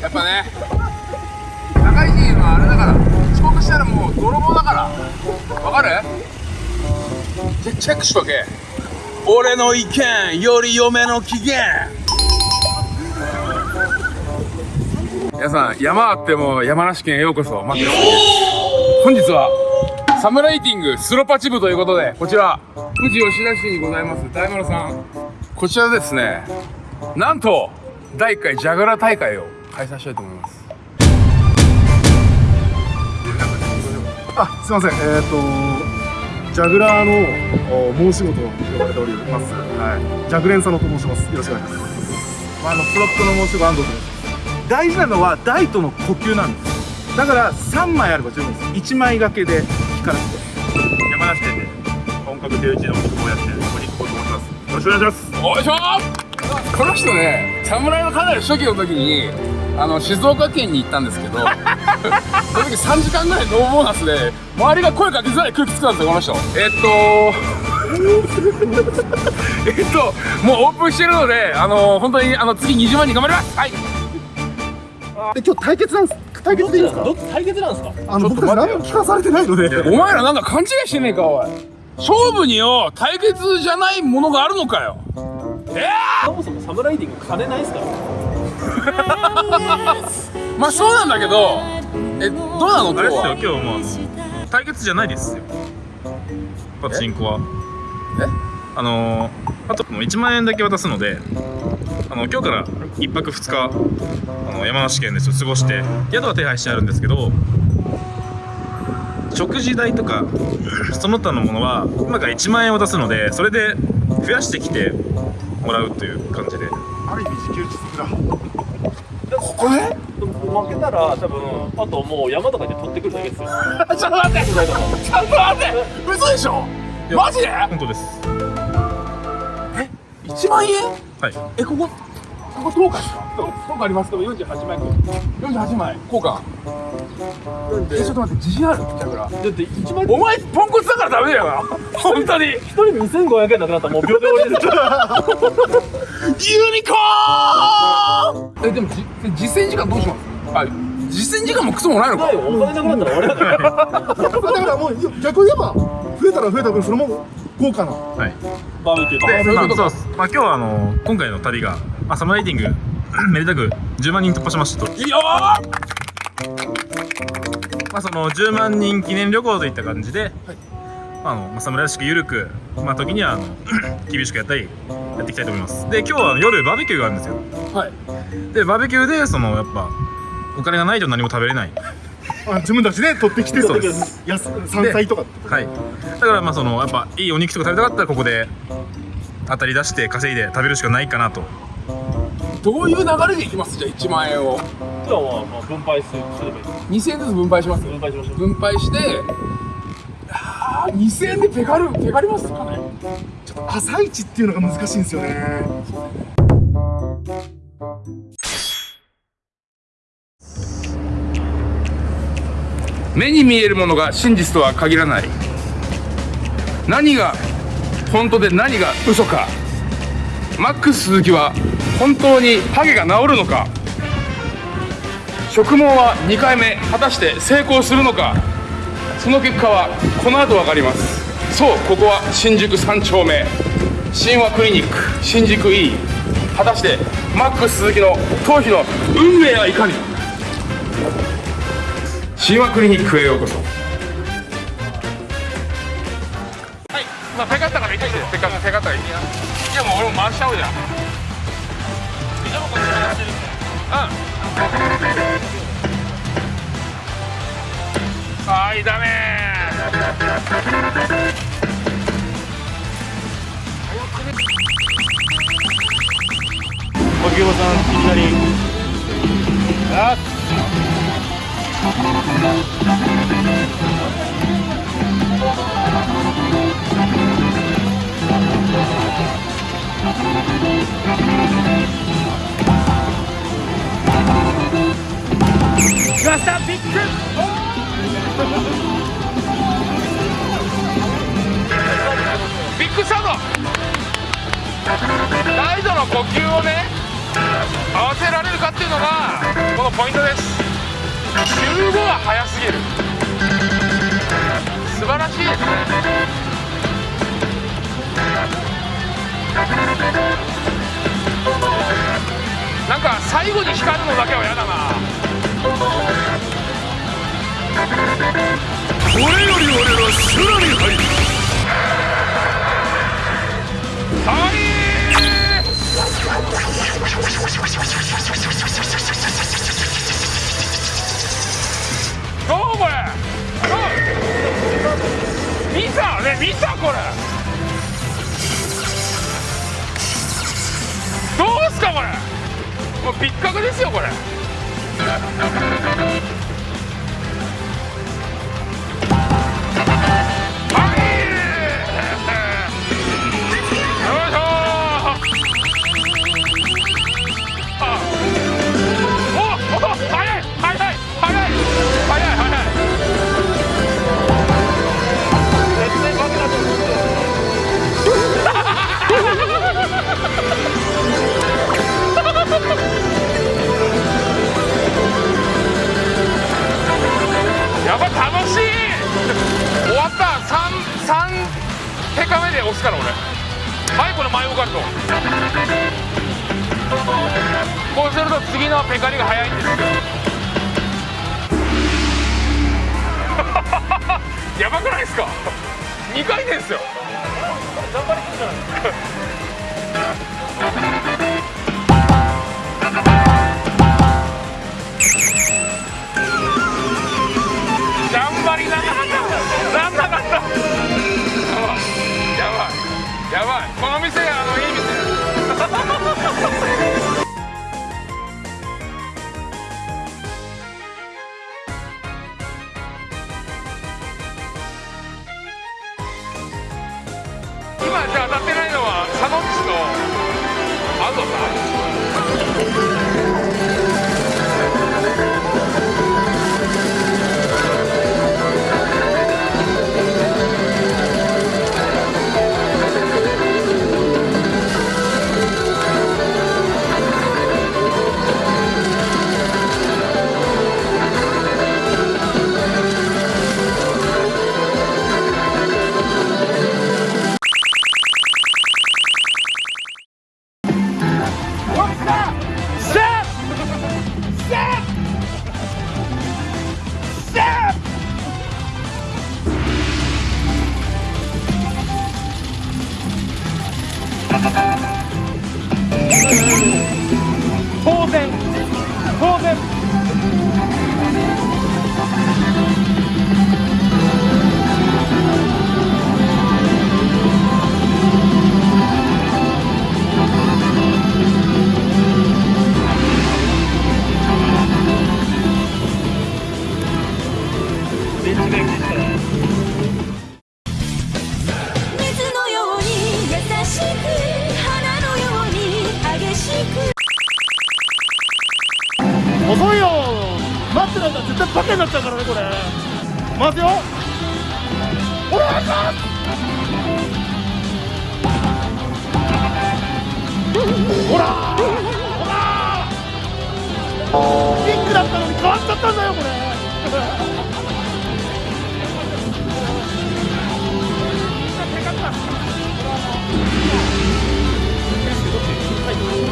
やっぱね高い人はあれだから遅刻したらもう泥棒だから。わかる？チェチェックしとけ。俺の意見より嫁の機嫌。皆さん山あっても山梨県へようこそ。待って。本日はサムライティングスロパチ部ということでこちら富士吉田市にございます。大丸さん。こちらですね。なんと第1回ジャグラー大会を開催したいと思いますあ、すみません。えっ、とジャグラーのお申し子と呼ばれております。はい。ジャグレン佐野と申します。よろしくお願いします。まあ、あのプロットの申し子安藤です。大事なのは台との呼吸なんです。だから3枚あれば十分です。1枚掛けで光らせて。山梨県で本格手打ちの肉をやってる小肉子と申します。よろしくお願いします。お願いしますこの人ね侍のかなり初期の時にあの静岡県に行ったんですけどその時3時間ぐらいノーボーナスで周りが声かけづらい空気作ったんですよこの人えっと えっともうオープンしてるのであの本当にあの次20万人頑張りますはいで今日対決なんです。対決でいいですか？ど対決なんですか？あの僕たち何も聞かされてないので。お前らなんか勘違いしてねえかおい勝負によ対決じゃないものがあるのかよえそもそもサムライディング金ないですから。ー、まあそうなんだけどえどうなの今あれですよ日は今日も対決じゃないですよ。パチンコは。え？あのー、あともう1万円だけ渡すのであの今日から1泊2日あの山梨県で過ごして宿は手配してあるんですけど食事代とかその他のものは今から1万円を出すのでそれで増やしてきてもらうという感じで。ある意味自給自足だ。ここね負けたら多分あともう山とかで取ってくるだけですよ。ちょっと待って！ちょっと待って！嘘でしょ？マジで？本当です。1万円？はい。えここ？ここ10日ですか？10日あります。けど48枚。48枚。交換えちょっと待って自信ある？キャグラだって1万。お前ポンコツだからダメだよ。な 本当に。ユ1人2500円なくなったらもう秒で終わりです。よニコーン！えでもじ実践時間どうします？あ実践時間もクソもないのか。ないよ。お金なくなったら終わりだから。だからもう逆に言えば増えたら増えた分それも豪華な。はい。バーベキューとで、まあ、そういうこと。まあ、今日はあの今回の旅が、まあ、サムライディング めでたく10万人突破しましたと。いいよーまあ、その10万人記念旅行といった感じで、あのまあ、侍らしく緩く、まあ、時にはあの 厳しくやったりやっていきたいと思います。で、今日は夜バーベキューがあるんですよ。はいで、バーベキューでそのやっぱお金がないと何も食べれない。あ自分たちで取ってきてそうですやす山菜とかはい。だからまあそのやっぱいいお肉とか食べたかったらここで当たり出して稼いで食べるしかないかなと。どういう流れでいきます？じゃあ1万円を。じゃあまあまあ分配するすればいい2000円ずつ分配します分配しましょう。分配してあー2000円でペカるペカりますかね。朝市っていうのが難しいんですよね。目に見えるものが真実とは限らない。何が本当で何が嘘か。マックス鈴木は本当にハゲが治るのか？植毛は2回目果たして成功するのか？その結果はこの後分かります。そうここは新宿3丁目。神話クリニック新宿 E 果たしてマックス鈴木の頭皮の運命はいかに？神話クリニックへようこそ。はいまあペカったから行ってきてペカペカったら行っていやもう俺も回しちゃおうじゃん。はいダメ牧山さんいきなり。あ来ましたビッグビッグサード大度の呼吸をね合わせられるかっていうのがこのポイントです。集合は早すぎる。素晴らしい。ですねなんか最後に光るのだけは嫌だな。これ。より俺は修羅に入るはいどうこれ。どう見たね見たこれ。どうすかこれ。もうピッカクですよこれ。や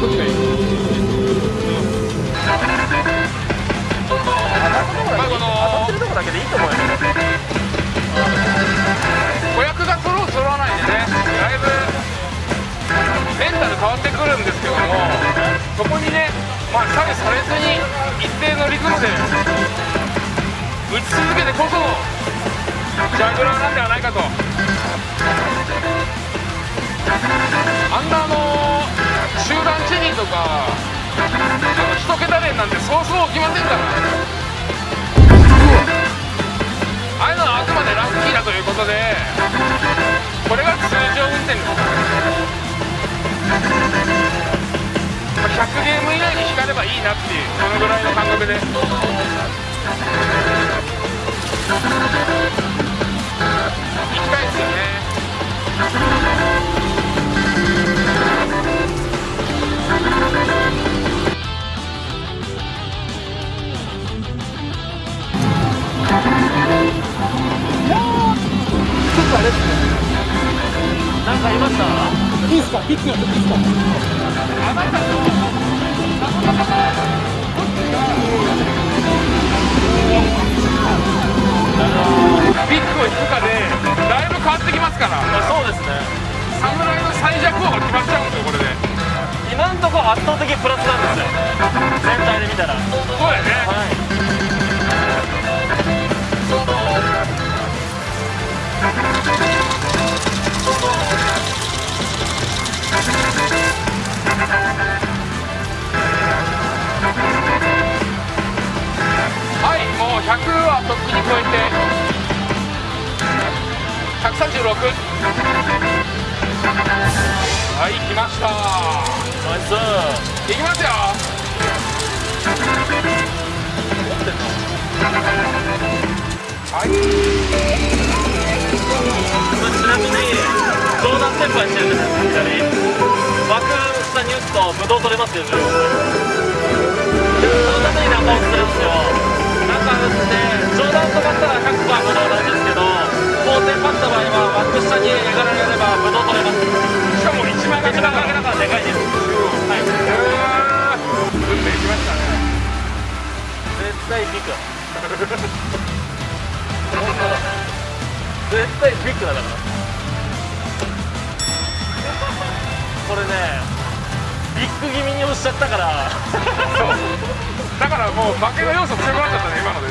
まあこのるとこだけでいいと思うよ子役が揃う揃わないんでねだいぶメンタル変わってくるんですけどもそこにねまあ左右されずに一定のリズムで打ち続けてこそジャグラーなんではないかととか。あの一桁連なんてそうそう起きませんから。ああいうのはあくまでラッキーだということで。これが通常運転です。100ゲーム以内に光ればいいなっていうそのぐらいの感覚で。行きたいですよね。なんですに打つとブドウ取れますよ15そのために中押しするんですよ中打って冗談止まったら100%ブドウなんですけど後転パった場合はバック下にやがられればブドウ取れますしかも1枚一番かけだからでかいですはい運命来ましたね絶対ビッグ絶対ビッグだからこれね。気味に押しちゃったから。だからもう負けの要素強くなっちゃったね今の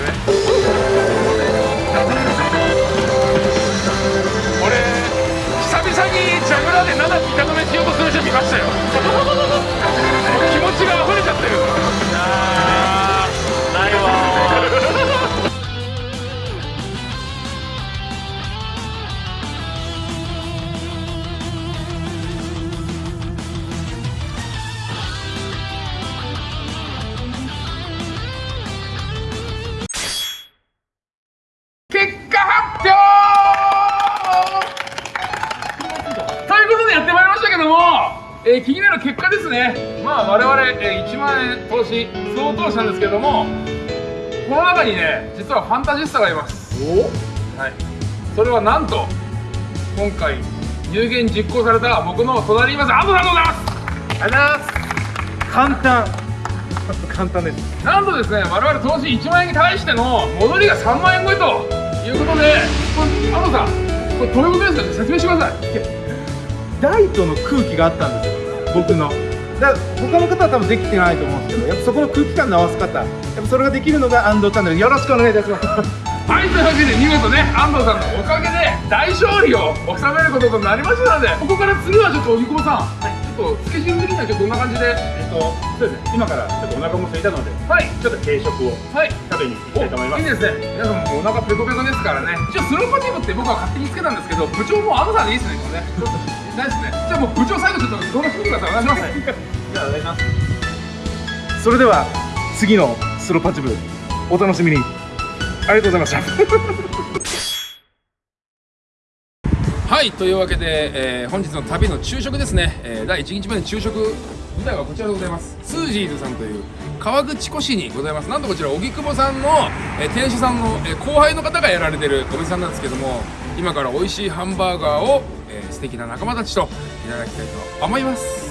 えー気になる結果ですね。まあ我々、えー1万円投資相当したんですけどもこの中にね実はファンタジスタがいます。はい。それはなんと今回有言実行された僕の隣にいます安藤さんでございます。ありがとうございます。簡単。簡単です。なんとですね我々投資1万円に対しての戻りが3万円超えということで安藤さんこれどういうことですか？説明してください。ライトの空気があったんですよ僕の。だ他の方は多分できてないと思うんですけどやっぱそこの空気感の合わせ方やっぱそれができるのが安藤チャンネル。よろしくお願いいたします。はい、というわけで見事ね、安藤さんのおかげで大勝利を収めることとなりましたので、ここから次はちょっと荻窪さん、ちょっとスケジュール的にはちょっとどんな感じで、えっと、そうですね、今からちょっとお腹も空いたので、はい、ちょっと軽食をはい、食べに行きたいと思います。いいですね、皆さんもお腹ペコペコですからね、一応スローパチブって僕は勝手につけたんですけど、部長も安藤さんでいいですね、これね。ないですね。じゃあもう部長最後ちょっと動画してみてください。お願いします。じゃあ、お願いします。それでは次のスローパチブお楽しみにありがとうございましたはいというわけで、えー本日の旅の昼食ですね、えー第1日目の昼食舞台はこちらでございますスージーズさんという川口湖市にございますなんとこちら荻窪さんの、えー店主さんの、えー後輩の方がやられてるお店さんなんですけども今から美味しいハンバーガーを、ー素敵な仲間たちといただきたいと思います。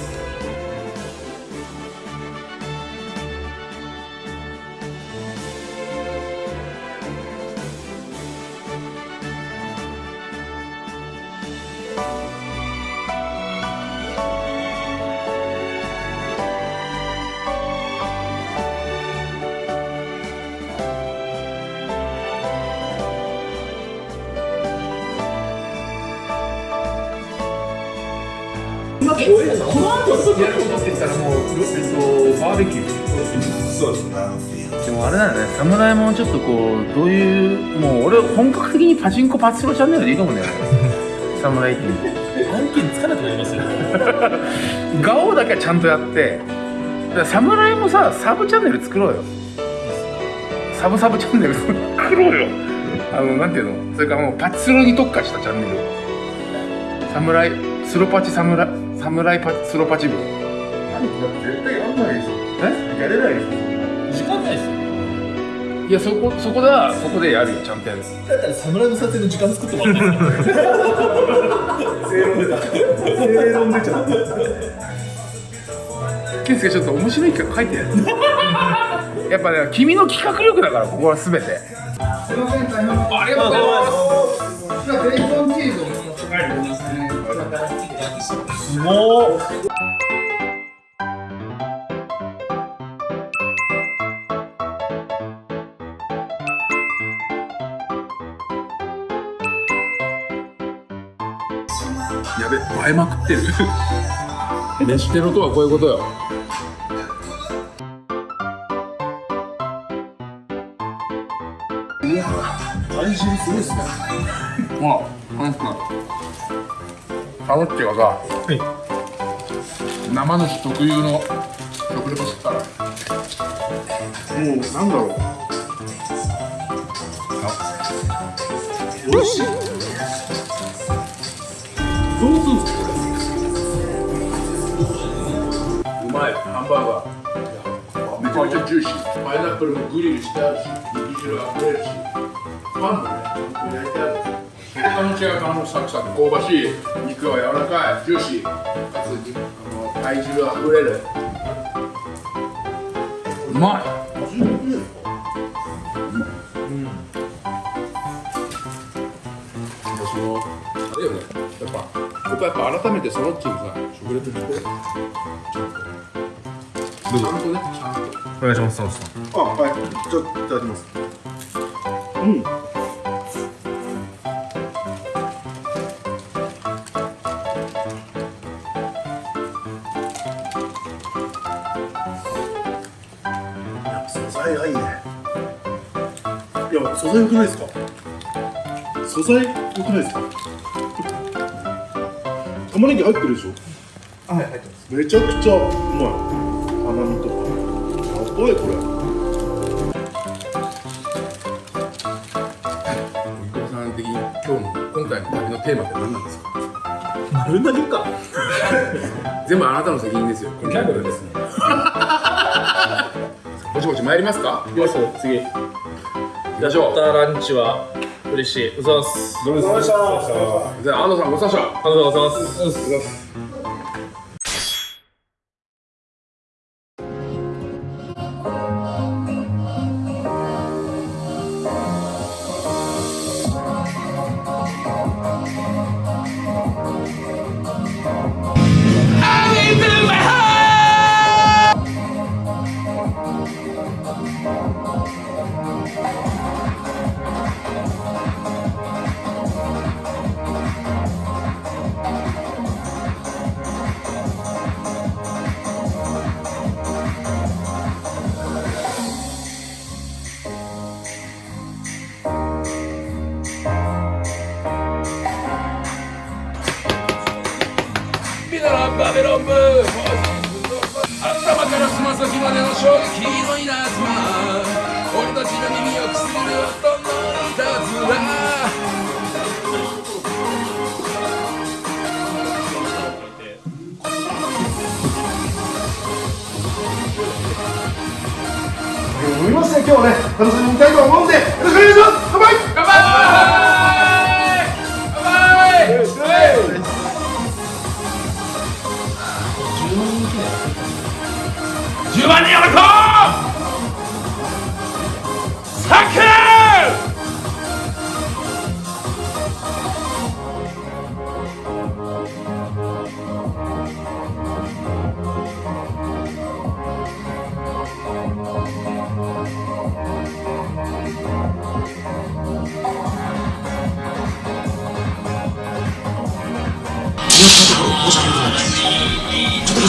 やることって言ったらもう、えっと、バーベキューそうですでもあれだよね、侍もちょっとこう、どういう、もう俺、本格的にパチンコパチスロチャンネルでいいと思うんだよね。侍って。案件つかなくなりますよガオだけはちゃんとやって、侍もさ、サブチャンネル作ろうよ。サブサブチャンネル作ろうよ。あの、なんていうの？それからもうパチスロに特化したチャンネル。侍、スロパチ侍、侍パチ、スロパチ部。絶対やんないですよえ？やれないですよ時間ないですよ。いいやそこそこだそこでやるよちゃんとやるだったら侍の撮影の時間作ってもらって正論出た正論出ちゃったケンスケちょっと面白い企画書いてやる。やっぱね君の企画力だからここは全て。すいません大変ありがとうございますすごーやべ映えまくってる。飯テロとはこういうことよ。体重すごいっすね。ま あなんかタロッチがさ、生主特有の食レポしてたらもうなんだろう美味しいどうするんですかうまいハンバーガーめちゃめちゃジューシーパイナップルもグリルしてあるし肉汁が溢れるしパンもね焼いてある他の違う感もうサクサク香ばしい肉は柔らかいジューシー。かつあの体重が溢れる。うまい。うん。そのあれよねやっぱ僕はやっぱ改めてそのっちにさ食レポしてちゃん。とちゃん。とねちゃん。とお願いします佐藤さん。あはいちょっといただきますうん。素材良くないですか？素材良くないですか？玉ねぎ入ってるでしょ？あはい入ってます。めちゃくちゃうまい。甘みとか。やばいこれ。伊藤さん的に今日の今回の旅のテーマって何なんですか？丸投げか。全部あなたの責任ですよ。ギャグですね。ぼちぼち参りますか？よし次ランチは嬉しい。うざます。どうでしたじゃあ安藤さんごちそうさまでしたありがとうございます。飲みますね。今日はね楽しみたいと思うんでよろしくお願いします。乾杯！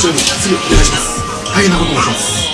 ちらにすぐお願いします。大変なことをします。